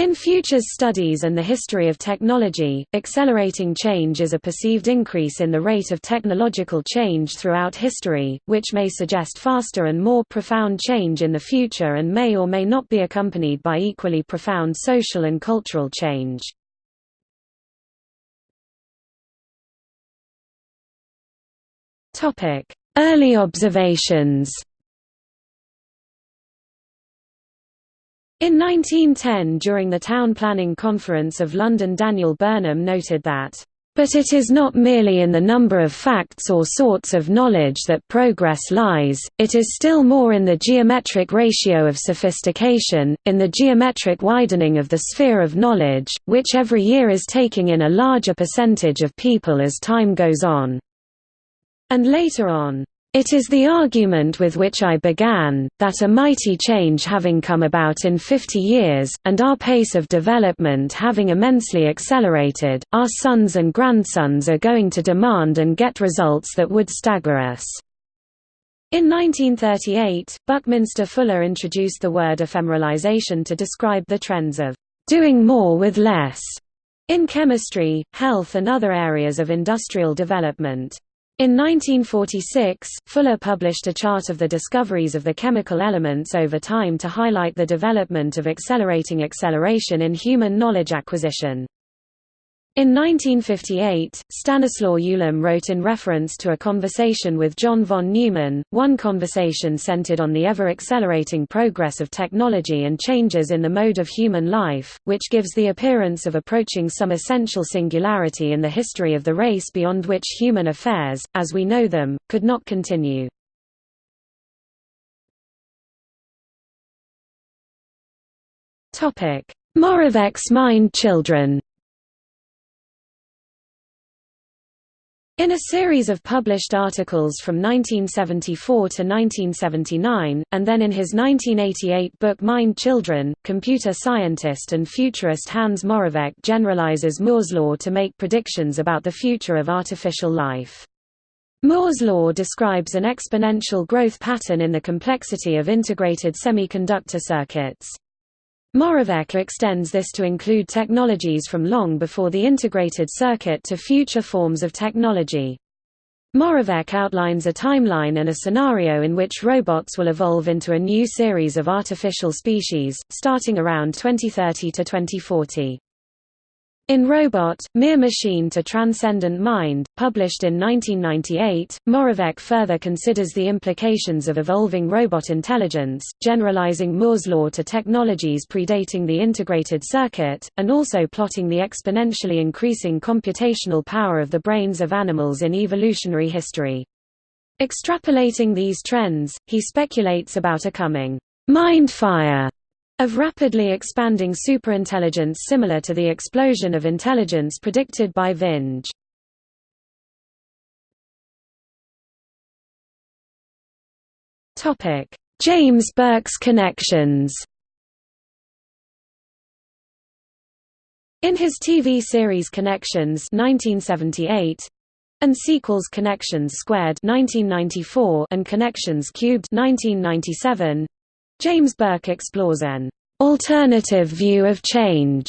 In futures studies and the history of technology, accelerating change is a perceived increase in the rate of technological change throughout history, which may suggest faster and more profound change in the future and may or may not be accompanied by equally profound social and cultural change. Early observations In 1910 during the Town Planning Conference of London Daniel Burnham noted that, "...but it is not merely in the number of facts or sorts of knowledge that progress lies, it is still more in the geometric ratio of sophistication, in the geometric widening of the sphere of knowledge, which every year is taking in a larger percentage of people as time goes on." And later on, it is the argument with which I began, that a mighty change having come about in 50 years, and our pace of development having immensely accelerated, our sons and grandsons are going to demand and get results that would stagger us. In 1938, Buckminster Fuller introduced the word ephemeralization to describe the trends of doing more with less in chemistry, health and other areas of industrial development. In 1946, Fuller published a chart of the discoveries of the chemical elements over time to highlight the development of accelerating acceleration in human knowledge acquisition. In 1958, Stanislaw Ulam wrote in reference to a conversation with John von Neumann, one conversation centered on the ever-accelerating progress of technology and changes in the mode of human life, which gives the appearance of approaching some essential singularity in the history of the race beyond which human affairs, as we know them, could not continue. Moravec's Mind Children In a series of published articles from 1974 to 1979, and then in his 1988 book Mind Children, computer scientist and futurist Hans Moravec generalizes Moore's law to make predictions about the future of artificial life. Moore's law describes an exponential growth pattern in the complexity of integrated semiconductor circuits. Moravec extends this to include technologies from long before the integrated circuit to future forms of technology. Moravec outlines a timeline and a scenario in which robots will evolve into a new series of artificial species, starting around 2030 to 2040. In Robot, Mere Machine to Transcendent Mind, published in 1998, Moravec further considers the implications of evolving robot intelligence, generalizing Moore's law to technologies predating the integrated circuit, and also plotting the exponentially increasing computational power of the brains of animals in evolutionary history. Extrapolating these trends, he speculates about a coming mindfire of rapidly expanding superintelligence similar to the explosion of intelligence predicted by Vinge. James Burke's connections In his TV series Connections 1978, and sequels Connections Squared 1994 and Connections Cubed 1997, James Burke explores an alternative view of change,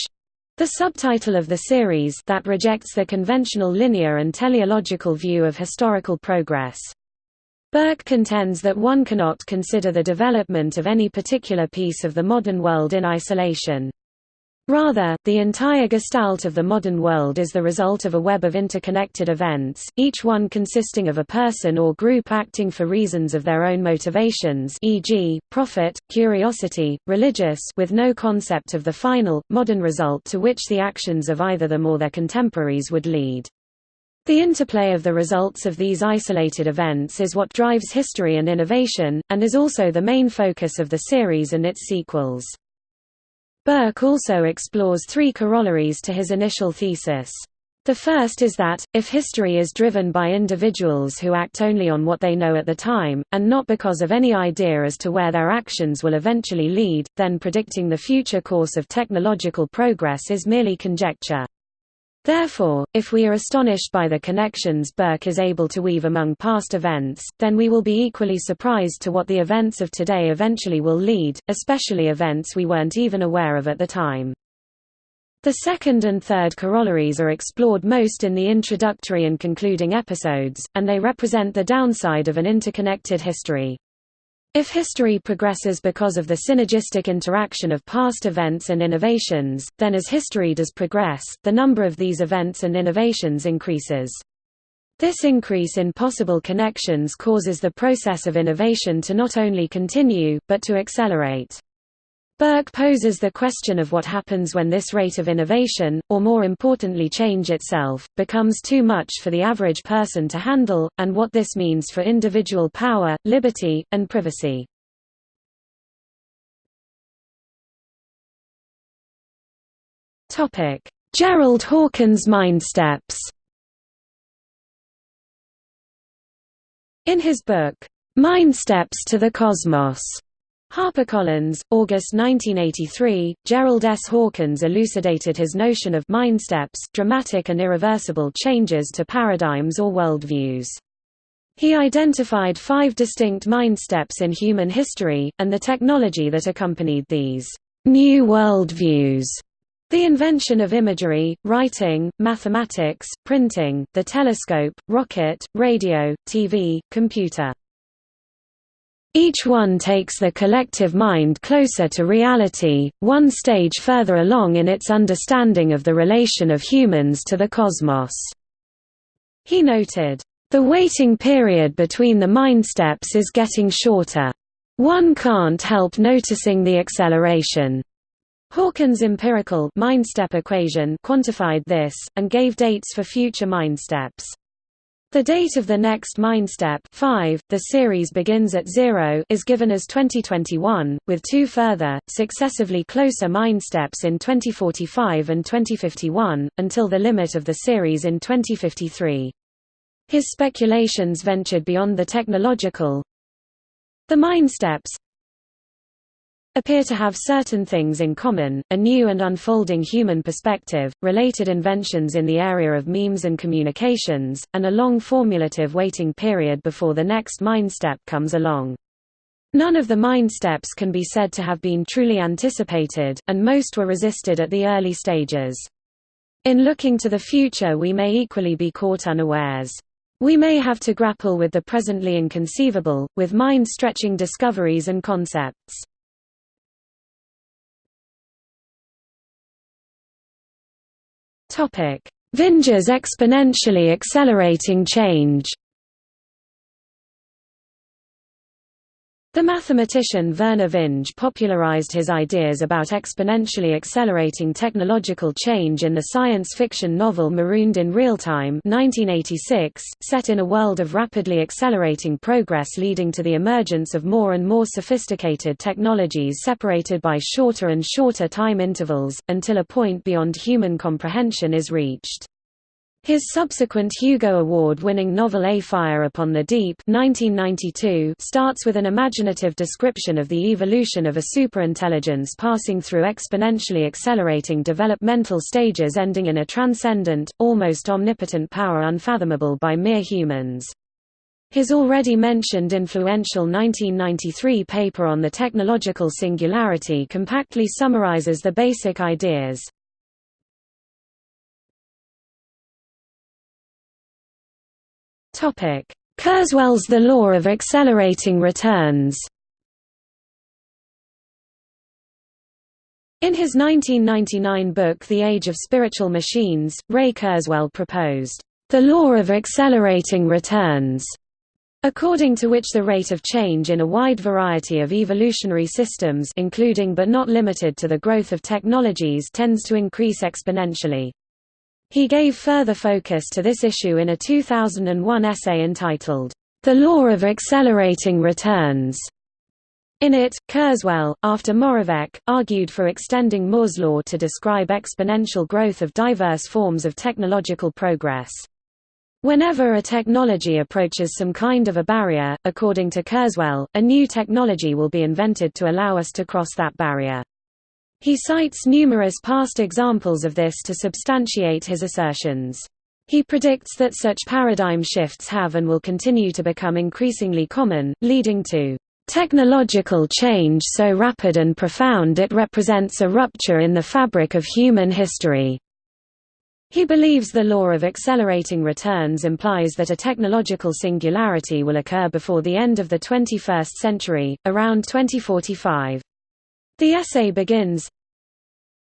the subtitle of the series that rejects the conventional linear and teleological view of historical progress. Burke contends that one cannot consider the development of any particular piece of the modern world in isolation. Rather, the entire gestalt of the modern world is the result of a web of interconnected events, each one consisting of a person or group acting for reasons of their own motivations e.g., profit, curiosity, religious with no concept of the final, modern result to which the actions of either them or their contemporaries would lead. The interplay of the results of these isolated events is what drives history and innovation, and is also the main focus of the series and its sequels. Burke also explores three corollaries to his initial thesis. The first is that, if history is driven by individuals who act only on what they know at the time, and not because of any idea as to where their actions will eventually lead, then predicting the future course of technological progress is merely conjecture. Therefore, if we are astonished by the connections Burke is able to weave among past events, then we will be equally surprised to what the events of today eventually will lead, especially events we weren't even aware of at the time. The second and third corollaries are explored most in the introductory and concluding episodes, and they represent the downside of an interconnected history. If history progresses because of the synergistic interaction of past events and innovations, then as history does progress, the number of these events and innovations increases. This increase in possible connections causes the process of innovation to not only continue, but to accelerate. Burke poses the question of what happens when this rate of innovation, or more importantly change itself, becomes too much for the average person to handle, and what this means for individual power, liberty, and privacy. Gerald Hawkins Mindsteps In his book, Mindsteps to the Cosmos, HarperCollins, August 1983, Gerald S. Hawkins elucidated his notion of mindsteps dramatic and irreversible changes to paradigms or worldviews. He identified five distinct mindsteps in human history, and the technology that accompanied these new worldviews. The invention of imagery, writing, mathematics, printing, the telescope, rocket, radio, TV, computer. Each one takes the collective mind closer to reality, one stage further along in its understanding of the relation of humans to the cosmos. He noted, "...the waiting period between the mindsteps is getting shorter. One can't help noticing the acceleration." Hawkins' empirical mindstep equation quantified this, and gave dates for future mindsteps. The date of the next Mindstep 5, the series begins at 0 is given as 2021, with two further, successively closer Mindsteps in 2045 and 2051, until the limit of the series in 2053. His speculations ventured beyond the technological. The Mindsteps appear to have certain things in common, a new and unfolding human perspective, related inventions in the area of memes and communications, and a long formulative waiting period before the next mindstep comes along. None of the mindsteps can be said to have been truly anticipated, and most were resisted at the early stages. In looking to the future we may equally be caught unawares. We may have to grapple with the presently inconceivable, with mind-stretching discoveries and concepts. Vinge's exponentially accelerating change The mathematician Vernor Vinge popularized his ideas about exponentially accelerating technological change in the science fiction novel Marooned in Real Time 1986, set in a world of rapidly accelerating progress leading to the emergence of more and more sophisticated technologies separated by shorter and shorter time intervals, until a point beyond human comprehension is reached. His subsequent Hugo Award-winning novel A Fire Upon the Deep 1992 starts with an imaginative description of the evolution of a superintelligence passing through exponentially accelerating developmental stages ending in a transcendent, almost omnipotent power unfathomable by mere humans. His already mentioned influential 1993 paper on the technological singularity compactly summarizes the basic ideas. Kurzweil's The Law of Accelerating Returns In his 1999 book The Age of Spiritual Machines, Ray Kurzweil proposed, "...the law of accelerating returns", according to which the rate of change in a wide variety of evolutionary systems including but not limited to the growth of technologies tends to increase exponentially. He gave further focus to this issue in a 2001 essay entitled, The Law of Accelerating Returns. In it, Kurzweil, after Moravec, argued for extending Moore's law to describe exponential growth of diverse forms of technological progress. Whenever a technology approaches some kind of a barrier, according to Kurzweil, a new technology will be invented to allow us to cross that barrier. He cites numerous past examples of this to substantiate his assertions. He predicts that such paradigm shifts have and will continue to become increasingly common, leading to technological change so rapid and profound it represents a rupture in the fabric of human history. He believes the law of accelerating returns implies that a technological singularity will occur before the end of the 21st century, around 2045. The essay begins,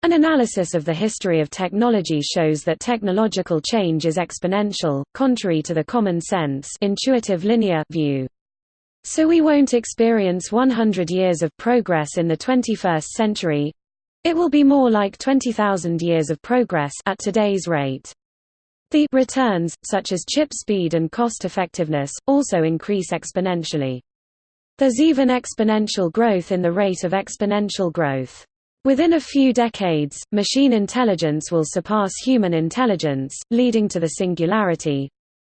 An analysis of the history of technology shows that technological change is exponential, contrary to the common sense intuitive linear view. So we won't experience 100 years of progress in the 21st century, it will be more like 20,000 years of progress at today's rate. The returns, such as chip speed and cost effectiveness, also increase exponentially. There's even exponential growth in the rate of exponential growth. Within a few decades, machine intelligence will surpass human intelligence, leading to the singularity.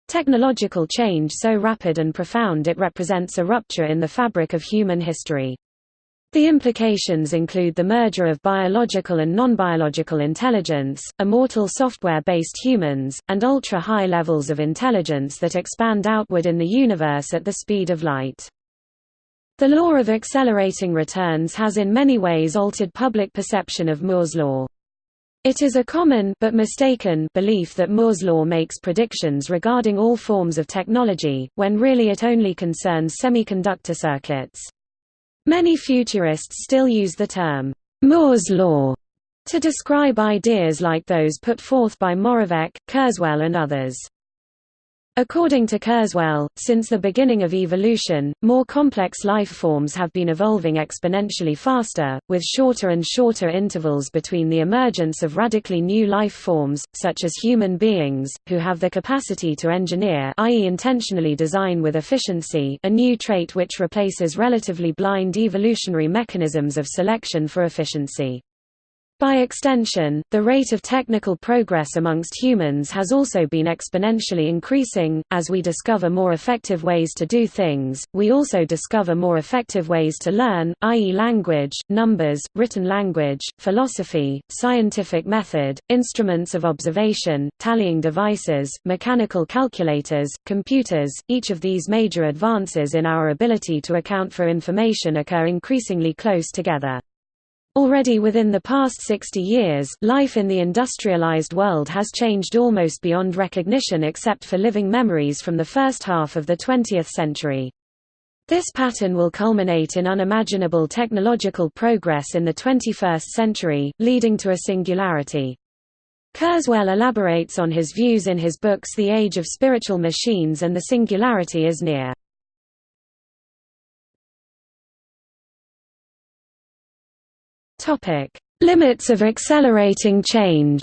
Technological change so rapid and profound it represents a rupture in the fabric of human history. The implications include the merger of biological and non-biological intelligence, immortal software-based humans, and ultra-high levels of intelligence that expand outward in the universe at the speed of light. The law of accelerating returns has in many ways altered public perception of Moore's law. It is a common but mistaken belief that Moore's law makes predictions regarding all forms of technology, when really it only concerns semiconductor circuits. Many futurists still use the term, Moore's law, to describe ideas like those put forth by Moravec, Kurzweil and others. According to Kurzweil, since the beginning of evolution, more complex life forms have been evolving exponentially faster, with shorter and shorter intervals between the emergence of radically new life forms, such as human beings, who have the capacity to engineer i.e. intentionally design with efficiency a new trait which replaces relatively blind evolutionary mechanisms of selection for efficiency. By extension, the rate of technical progress amongst humans has also been exponentially increasing. As we discover more effective ways to do things, we also discover more effective ways to learn, i.e., language, numbers, written language, philosophy, scientific method, instruments of observation, tallying devices, mechanical calculators, computers. Each of these major advances in our ability to account for information occur increasingly close together. Already within the past 60 years, life in the industrialized world has changed almost beyond recognition except for living memories from the first half of the 20th century. This pattern will culminate in unimaginable technological progress in the 21st century, leading to a singularity. Kurzweil elaborates on his views in his books The Age of Spiritual Machines and The Singularity is Near. Topic: Limits of accelerating change.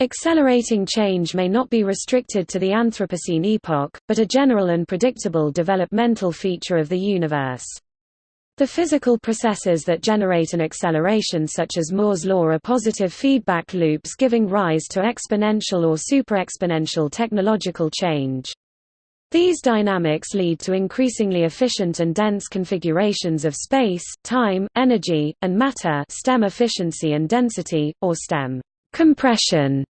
Accelerating change may not be restricted to the Anthropocene epoch, but a general and predictable developmental feature of the universe. The physical processes that generate an acceleration such as Moore's law are positive feedback loops giving rise to exponential or superexponential technological change. These dynamics lead to increasingly efficient and dense configurations of space, time, energy, and matter STEM efficiency and density, or STEM compression.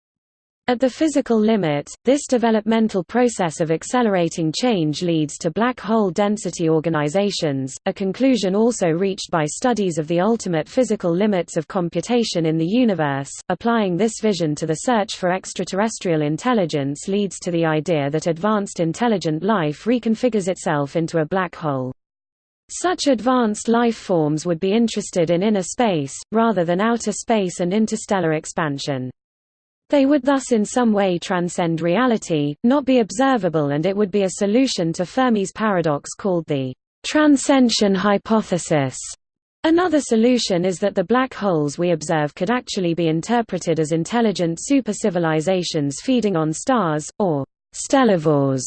At the physical limit, this developmental process of accelerating change leads to black hole density organizations, a conclusion also reached by studies of the ultimate physical limits of computation in the universe. Applying this vision to the search for extraterrestrial intelligence leads to the idea that advanced intelligent life reconfigures itself into a black hole. Such advanced life forms would be interested in inner space, rather than outer space and interstellar expansion. They would thus in some way transcend reality, not be observable and it would be a solution to Fermi's paradox called the transcension hypothesis. Another solution is that the black holes we observe could actually be interpreted as intelligent supercivilizations feeding on stars, or stellivores.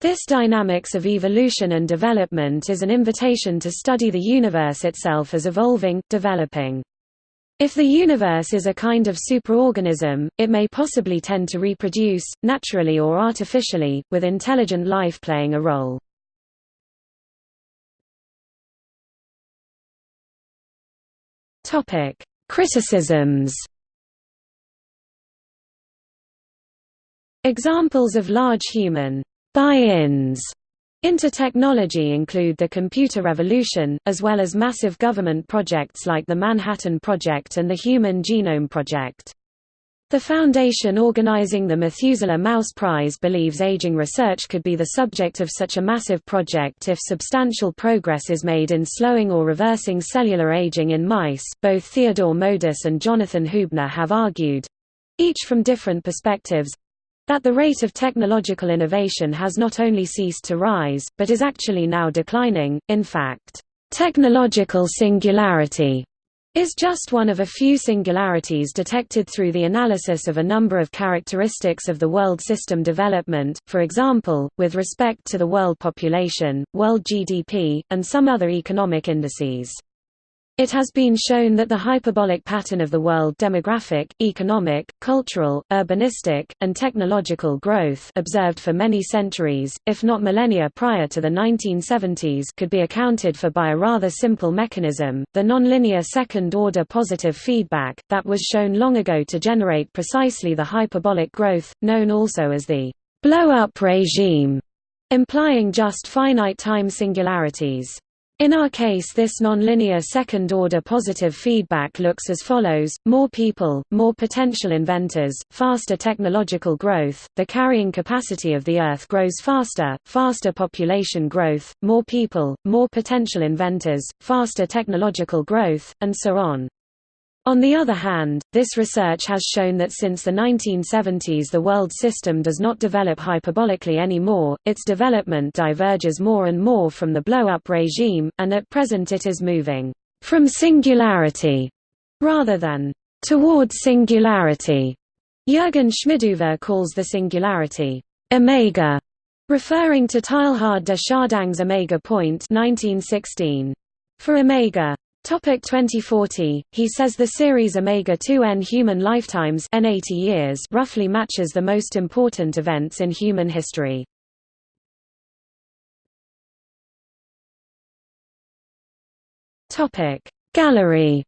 This dynamics of evolution and development is an invitation to study the universe itself as evolving, developing. If the universe is a kind of superorganism, it may possibly tend to reproduce, naturally or artificially, with intelligent life playing a role. Criticisms Examples of large human buy-ins into technology include the computer revolution, as well as massive government projects like the Manhattan Project and the Human Genome Project. The foundation organizing the Methuselah Mouse Prize believes aging research could be the subject of such a massive project if substantial progress is made in slowing or reversing cellular aging in mice. Both Theodore Modis and Jonathan Huebner have argued each from different perspectives that the rate of technological innovation has not only ceased to rise, but is actually now declining. In fact, technological singularity is just one of a few singularities detected through the analysis of a number of characteristics of the world system development, for example, with respect to the world population, world GDP, and some other economic indices. It has been shown that the hyperbolic pattern of the world demographic, economic, cultural, urbanistic, and technological growth observed for many centuries, if not millennia prior to the 1970s could be accounted for by a rather simple mechanism, the nonlinear second-order positive feedback, that was shown long ago to generate precisely the hyperbolic growth, known also as the blow-up regime, implying just finite time singularities. In our case this nonlinear second-order positive feedback looks as follows, more people, more potential inventors, faster technological growth, the carrying capacity of the Earth grows faster, faster population growth, more people, more potential inventors, faster technological growth, and so on. On the other hand, this research has shown that since the 1970s the world system does not develop hyperbolically anymore, its development diverges more and more from the blow-up regime, and at present it is moving from singularity rather than toward singularity. Jürgen Schmidhuber calls the singularity omega, referring to Teilhard de Chardin's omega point 1916. For omega, Topic 2040, he says the series Omega-2N human lifetimes N 80 years roughly matches the most important events in human history. Topic Gallery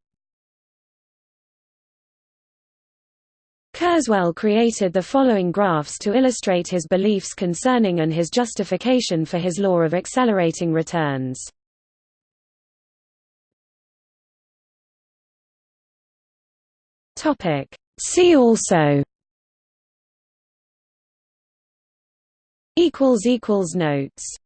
Kurzweil created the following graphs to illustrate his beliefs concerning and his justification for his law of accelerating returns. Topic. See also equals equals notes